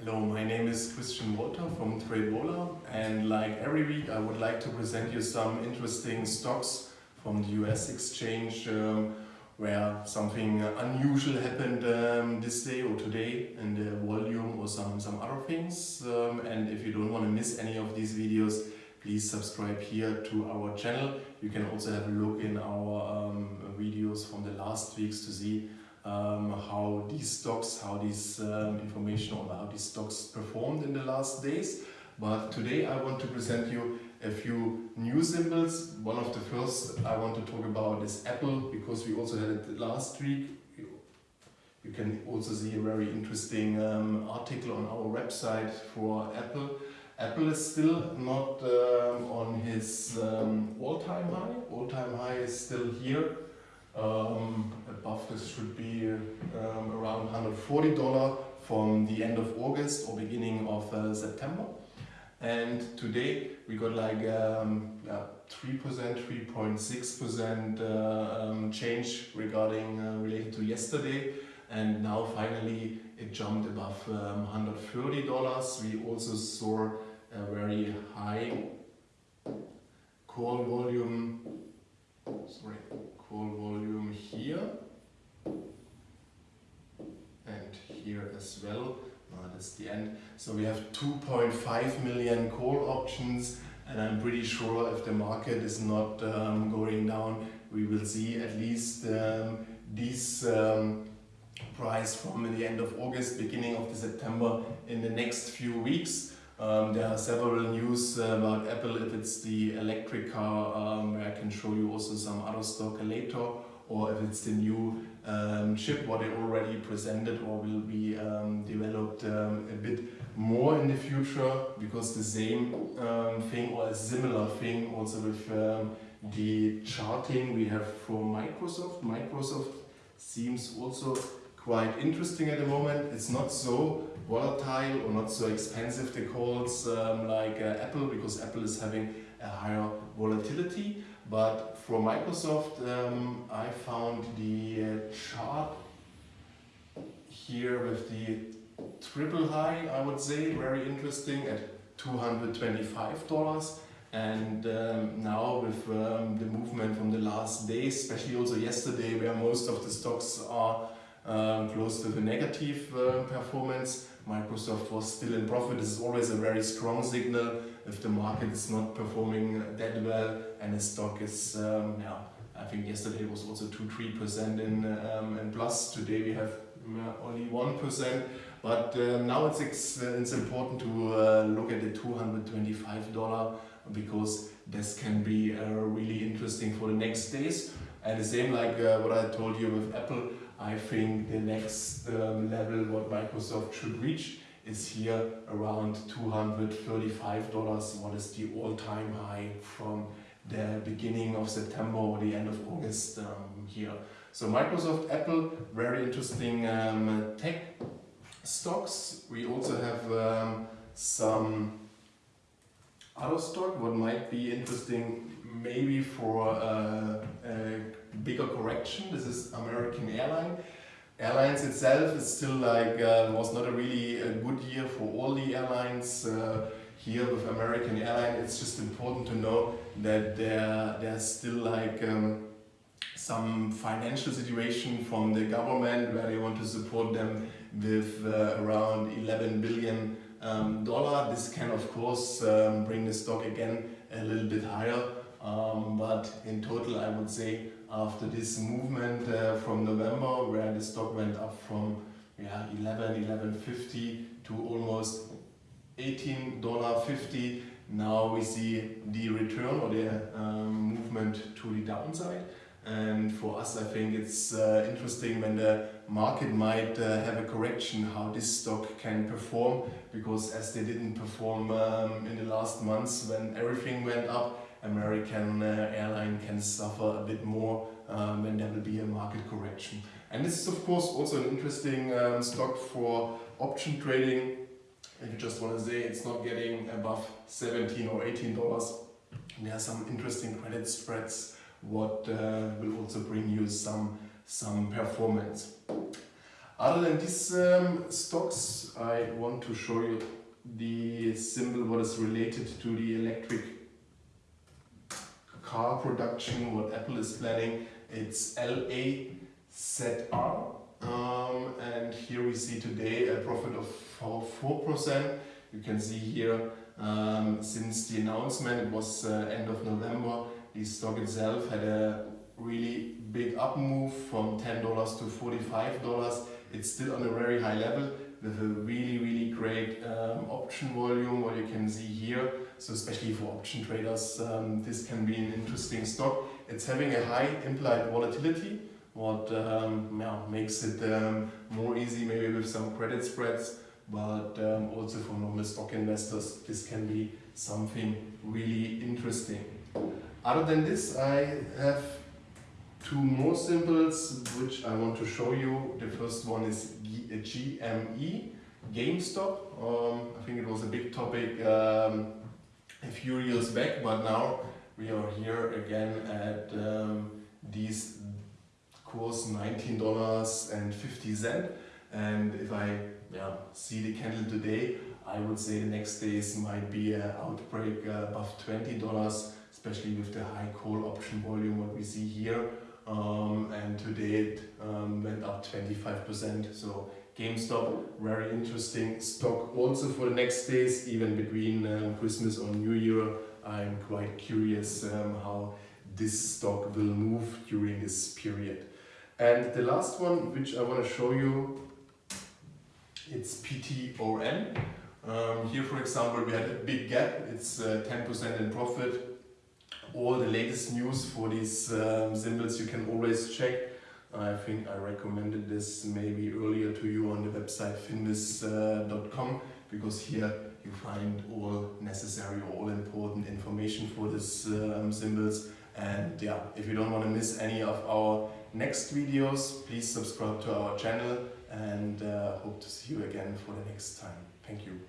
Hello, my name is Christian Walter from TradeWaller and like every week I would like to present you some interesting stocks from the US exchange um, where something unusual happened um, this day or today in the volume or some, some other things. Um, and if you don't want to miss any of these videos, please subscribe here to our channel. You can also have a look in our um, videos from the last weeks to see um, how these stocks, how these um, information or how these stocks performed in the last days. But today I want to present you a few new symbols. One of the first I want to talk about is Apple because we also had it last week. You can also see a very interesting um, article on our website for Apple. Apple is still not um, on his um, all-time high. All-time high is still here um, above this should be um, around $140 from the end of August or beginning of uh, September. And today we got like um, 3%, 3.6% uh, um, change regarding uh, related to yesterday. And now finally it jumped above um, $130. We also saw a very high call volume, sorry, call volume here and here as well. Uh, that's the end. So we have 2.5 million call options and I'm pretty sure if the market is not um, going down, we will see at least um, this um, price from the end of August, beginning of the September in the next few weeks. Um, there are several news uh, about Apple if it's the electric car um, where I can show you also some other stock later or if it's the new um, chip what they already presented or will be um, developed um, a bit more in the future because the same um, thing or a similar thing also with the charting we have from Microsoft. Microsoft seems also quite interesting at the moment. It's not so volatile or not so expensive the calls um, like uh, Apple because Apple is having a higher volatility. But for Microsoft, um, I found the uh, chart here with the triple high, I would say, very interesting at $225. And um, now with um, the movement from the last day, especially also yesterday, where most of the stocks are um, close to the negative uh, performance, Microsoft was still in profit. This is always a very strong signal if the market is not performing that well and the stock is, um, yeah, I think yesterday was also 2-3% in, um, in plus. Today we have only 1%. But uh, now it's, it's important to uh, look at the $225 because this can be uh, really interesting for the next days. And the same like uh, what I told you with Apple, I think the next um, level what Microsoft should reach is here around $235, what is the all-time high from the beginning of September or the end of August um, here. So Microsoft, Apple, very interesting um, tech stocks. We also have um, some other stock what might be interesting maybe for a, correction. This is American Airline. Airlines itself is still like uh, was not a really a good year for all the airlines. Uh, here with American Airline, it's just important to know that there there's still like um, some financial situation from the government where they want to support them with uh, around 11 billion um, dollar. This can of course um, bring the stock again a little bit higher. But in total, I would say after this movement uh, from November, where the stock went up from yeah, 11, 11.50 to almost $18.50, now we see the return or the um, movement to the downside. And for us, I think it's uh, interesting when the market might uh, have a correction how this stock can perform because as they didn't perform um, in the last months when everything went up, American uh, airline can suffer a bit more um, when there will be a market correction. And this is of course also an interesting um, stock for option trading. If you just want to say it's not getting above 17 or 18 dollars, there are some interesting credit spreads what uh, will also bring you some some performance. Other than these um, stocks, I want to show you the symbol what is related to the electric car production, what Apple is planning. It's LAZR. Um, and here we see today a profit of 4%. You can see here um, since the announcement, it was uh, end of November, the stock itself had a really big up move from $10 to $45. It's still on a very high level with a really, really great um, option volume, what you can see here. So especially for option traders, um, this can be an interesting stock. It's having a high implied volatility, what um, yeah, makes it um, more easy maybe with some credit spreads, but um, also for normal stock investors, this can be something really interesting. Other than this, I have two more symbols which I want to show you. The first one is GME, GameStop. Um, I think it was a big topic um, a few years back, but now we are here again at um, these course $19.50 and if I yeah, see the candle today I would say the next days might be an outbreak uh, above $20 especially with the high call option volume what we see here um, and today it um, went up 25%. So GameStop, very interesting stock also for the next days, even between um, Christmas or New Year. I'm quite curious um, how this stock will move during this period. And the last one, which I want to show you, it's PTON. Um, here, for example, we had a big gap. It's 10% uh, in profit all the latest news for these um, symbols you can always check. I think I recommended this maybe earlier to you on the website finviz.com uh, because here you find all necessary all important information for these um, symbols and yeah, if you don't want to miss any of our next videos, please subscribe to our channel and uh, hope to see you again for the next time. Thank you.